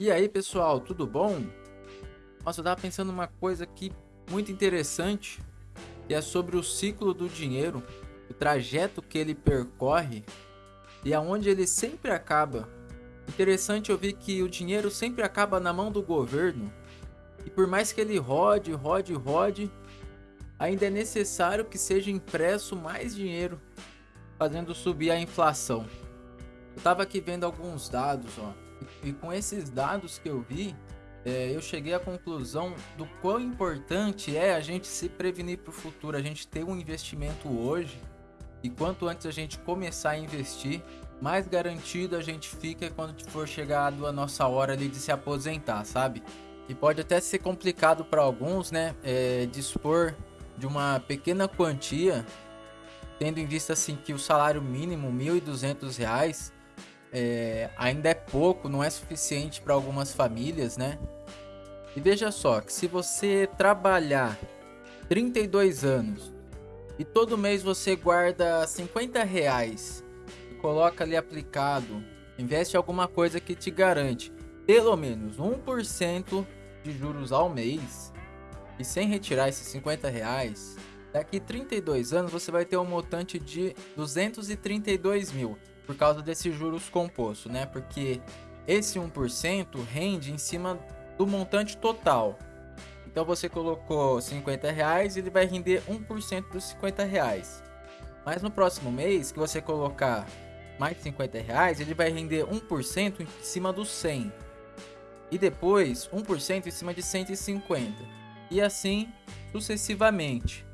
E aí, pessoal, tudo bom? Nossa, eu tava pensando uma coisa aqui muito interessante, que é sobre o ciclo do dinheiro, o trajeto que ele percorre e aonde ele sempre acaba. Interessante ouvir que o dinheiro sempre acaba na mão do governo. E por mais que ele rode, rode, rode, ainda é necessário que seja impresso mais dinheiro, fazendo subir a inflação. Eu tava aqui vendo alguns dados, ó. E com esses dados que eu vi, é, eu cheguei à conclusão do quão importante é a gente se prevenir para o futuro, a gente ter um investimento hoje. E quanto antes a gente começar a investir, mais garantido a gente fica quando for chegado a nossa hora ali de se aposentar, sabe? E pode até ser complicado para alguns, né? É, dispor de uma pequena quantia, tendo em vista assim que o salário mínimo, R$ 1.200, é, ainda é pouco, não é suficiente para algumas famílias, né? E veja só, que se você trabalhar 32 anos e todo mês você guarda 50 reais e coloca ali aplicado, investe alguma coisa que te garante pelo menos 1% de juros ao mês e sem retirar esses 50 reais, daqui 32 anos você vai ter um montante de 232 mil por causa desses juros compostos, né? Porque esse 1% rende em cima do montante total. Então você colocou 50 reais, ele vai render 1% dos 50 reais. Mas no próximo mês que você colocar mais 50 reais, ele vai render 1% em cima do 100. E depois 1% em cima de 150. E assim sucessivamente.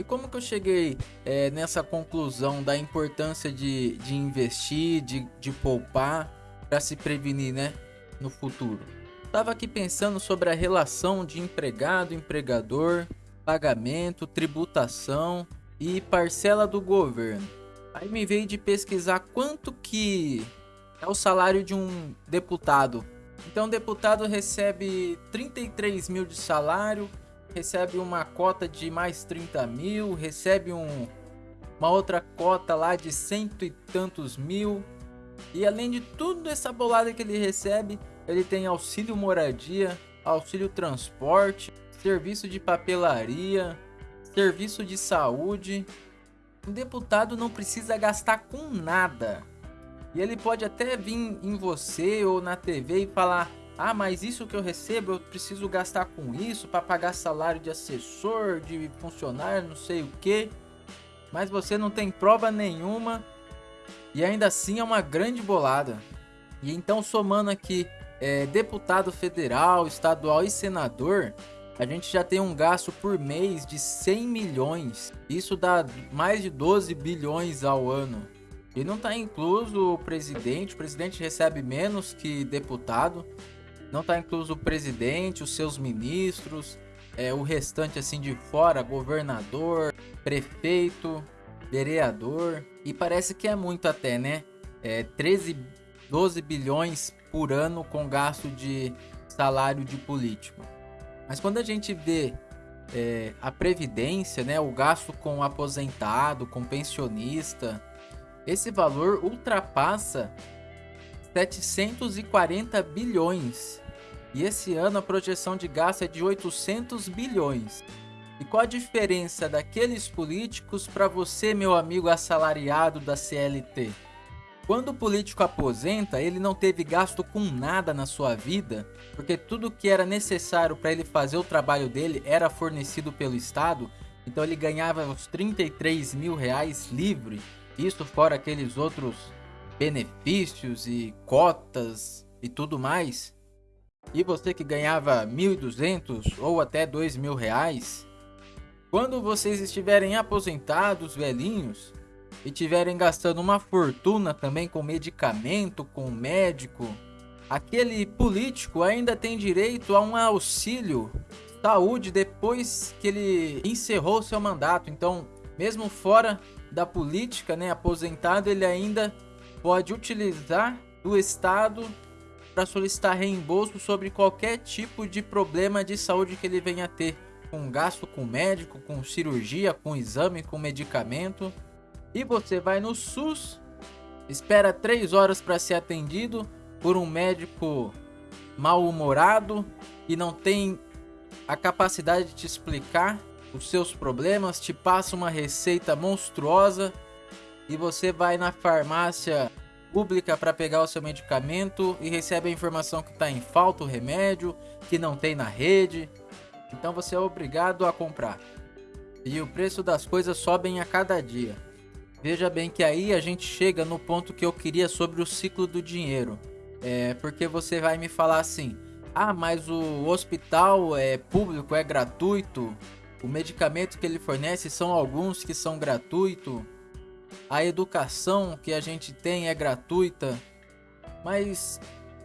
E como que eu cheguei é, nessa conclusão da importância de, de investir, de, de poupar para se prevenir, né, no futuro? Estava aqui pensando sobre a relação de empregado, empregador, pagamento, tributação e parcela do governo. Aí me veio de pesquisar quanto que é o salário de um deputado. Então, o deputado recebe 33 mil de salário, recebe uma cota de mais 30 mil, recebe um, uma outra cota lá de cento e tantos mil. E além de tudo essa bolada que ele recebe, ele tem auxílio moradia, auxílio transporte, serviço de papelaria, serviço de saúde. O deputado não precisa gastar com nada. E ele pode até vir em você ou na TV e falar: ah, mas isso que eu recebo, eu preciso gastar com isso para pagar salário de assessor, de funcionário, não sei o que. Mas você não tem prova nenhuma e ainda assim é uma grande bolada. E então somando aqui é, deputado federal, estadual e senador, a gente já tem um gasto por mês de 100 milhões. Isso dá mais de 12 bilhões ao ano. E não está incluso o presidente, o presidente recebe menos que deputado. Não está incluso o presidente, os seus ministros, é, o restante assim de fora, governador, prefeito, vereador. E parece que é muito até, né? É 13, 12 bilhões por ano com gasto de salário de político. Mas quando a gente vê é, a previdência, né, o gasto com aposentado, com pensionista, esse valor ultrapassa 740 bilhões. E esse ano a projeção de gasto é de 800 bilhões. E qual a diferença daqueles políticos para você, meu amigo assalariado da CLT? Quando o político aposenta, ele não teve gasto com nada na sua vida, porque tudo que era necessário para ele fazer o trabalho dele era fornecido pelo Estado, então ele ganhava os 33 mil reais livre, isso fora aqueles outros benefícios e cotas e tudo mais, e você que ganhava 1.200 ou até 2.000 reais, quando vocês estiverem aposentados, velhinhos, e tiverem gastando uma fortuna também com medicamento, com médico, aquele político ainda tem direito a um auxílio saúde depois que ele encerrou seu mandato. Então, mesmo fora da política, né, aposentado, ele ainda pode utilizar do Estado para solicitar reembolso sobre qualquer tipo de problema de saúde que ele venha a ter, com gasto com médico, com cirurgia, com exame, com medicamento. E você vai no SUS, espera 3 horas para ser atendido por um médico mal-humorado e não tem a capacidade de te explicar os seus problemas, te passa uma receita monstruosa e você vai na farmácia pública para pegar o seu medicamento e recebe a informação que está em falta o remédio, que não tem na rede. Então você é obrigado a comprar. E o preço das coisas sobem a cada dia. Veja bem que aí a gente chega no ponto que eu queria sobre o ciclo do dinheiro. É porque você vai me falar assim: "Ah, mas o hospital é público, é gratuito. O medicamento que ele fornece são alguns que são gratuito. A educação que a gente tem é gratuita." Mas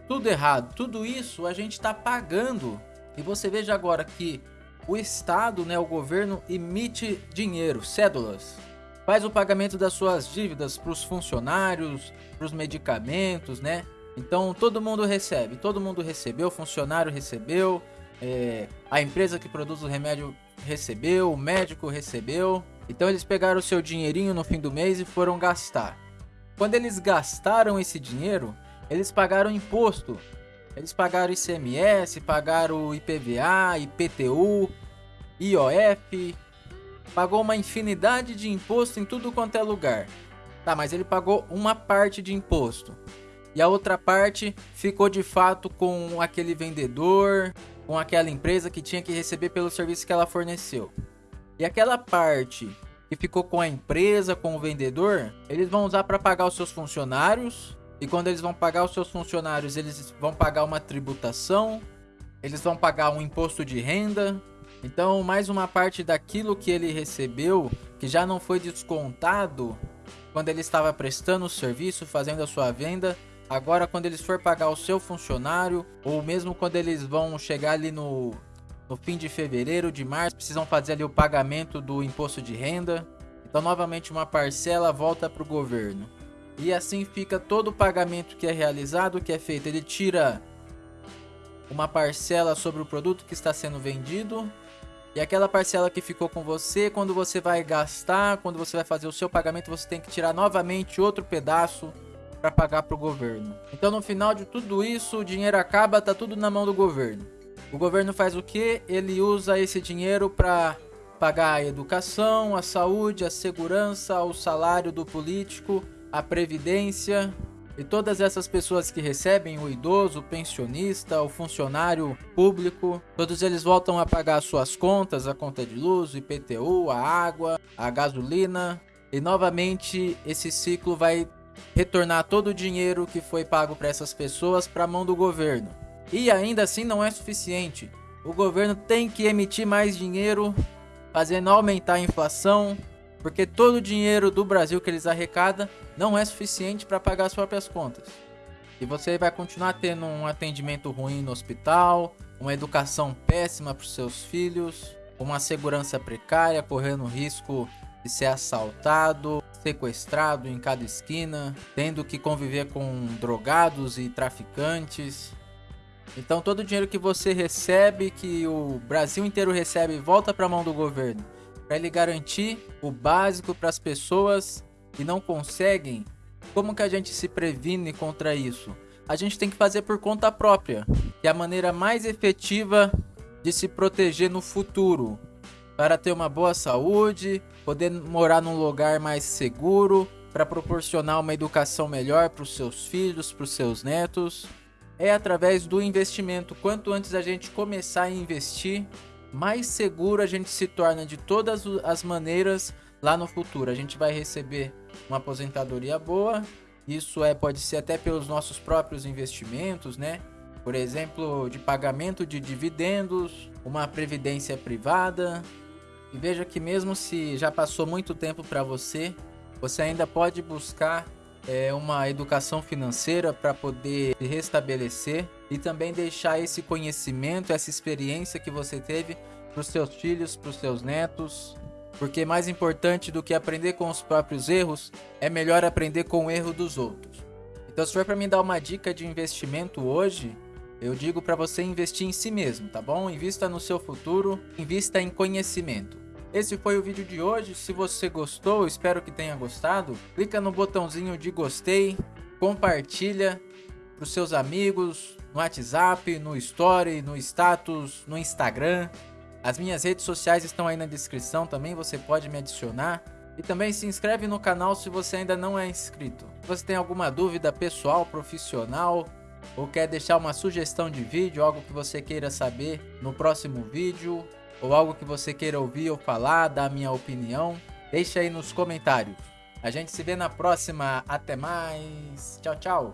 tudo errado. Tudo isso a gente está pagando. E você veja agora que o Estado, né, o governo, emite dinheiro, cédulas. Faz o pagamento das suas dívidas para os funcionários, para os medicamentos, né? Então todo mundo recebe, todo mundo recebeu, o funcionário recebeu, é, a empresa que produz o remédio recebeu, o médico recebeu. Então eles pegaram o seu dinheirinho no fim do mês e foram gastar. Quando eles gastaram esse dinheiro, eles pagaram imposto eles pagaram ICMS, pagaram IPVA, IPTU, IOF, pagou uma infinidade de imposto em tudo quanto é lugar. Tá, mas ele pagou uma parte de imposto. E a outra parte ficou de fato com aquele vendedor, com aquela empresa que tinha que receber pelo serviço que ela forneceu. E aquela parte que ficou com a empresa, com o vendedor, eles vão usar para pagar os seus funcionários. E quando eles vão pagar os seus funcionários, eles vão pagar uma tributação, eles vão pagar um imposto de renda. Então, mais uma parte daquilo que ele recebeu, que já não foi descontado quando ele estava prestando o serviço, fazendo a sua venda, agora quando eles for pagar o seu funcionário, ou mesmo quando eles vão chegar ali no, no fim de fevereiro, de março, precisam fazer ali o pagamento do imposto de renda. Então, novamente, uma parcela volta para o governo. E assim fica todo o pagamento que é realizado, que é feito. Ele tira uma parcela sobre o produto que está sendo vendido. E aquela parcela que ficou com você, quando você vai gastar, quando você vai fazer o seu pagamento, você tem que tirar novamente outro pedaço para pagar para o governo. Então no final de tudo isso, o dinheiro acaba, tá tudo na mão do governo. O governo faz o que? Ele usa esse dinheiro para pagar a educação, a saúde, a segurança, o salário do político a previdência e todas essas pessoas que recebem o idoso, o pensionista, o funcionário público, todos eles voltam a pagar suas contas, a conta de luz, o IPTU, a água, a gasolina, e novamente esse ciclo vai retornar todo o dinheiro que foi pago para essas pessoas para a mão do governo. E ainda assim não é suficiente. O governo tem que emitir mais dinheiro, fazendo aumentar a inflação, porque todo o dinheiro do Brasil que eles arrecadam não é suficiente para pagar as próprias contas. E você vai continuar tendo um atendimento ruim no hospital, uma educação péssima para os seus filhos, uma segurança precária, correndo risco de ser assaltado, sequestrado em cada esquina, tendo que conviver com drogados e traficantes. Então todo o dinheiro que você recebe, que o Brasil inteiro recebe, volta para a mão do governo para ele garantir o básico para as pessoas que não conseguem. Como que a gente se previne contra isso? A gente tem que fazer por conta própria, que é a maneira mais efetiva de se proteger no futuro, para ter uma boa saúde, poder morar num lugar mais seguro, para proporcionar uma educação melhor para os seus filhos, para os seus netos. É através do investimento. Quanto antes a gente começar a investir, mais seguro a gente se torna de todas as maneiras lá no futuro. A gente vai receber uma aposentadoria boa. Isso é pode ser até pelos nossos próprios investimentos, né? Por exemplo, de pagamento de dividendos, uma previdência privada. E veja que mesmo se já passou muito tempo para você, você ainda pode buscar é, uma educação financeira para poder restabelecer e também deixar esse conhecimento, essa experiência que você teve para os seus filhos, para os seus netos. Porque mais importante do que aprender com os próprios erros, é melhor aprender com o erro dos outros. Então, se for para me dar uma dica de investimento hoje, eu digo para você investir em si mesmo, tá bom? Invista no seu futuro, invista em conhecimento. Esse foi o vídeo de hoje. Se você gostou, espero que tenha gostado. Clica no botãozinho de gostei, compartilha para os seus amigos, no WhatsApp, no Story, no status, no Instagram. As minhas redes sociais estão aí na descrição também, você pode me adicionar. E também se inscreve no canal se você ainda não é inscrito. Se você tem alguma dúvida pessoal, profissional, ou quer deixar uma sugestão de vídeo, algo que você queira saber no próximo vídeo, ou algo que você queira ouvir ou falar, dar minha opinião, deixa aí nos comentários. A gente se vê na próxima. Até mais. Tchau, tchau.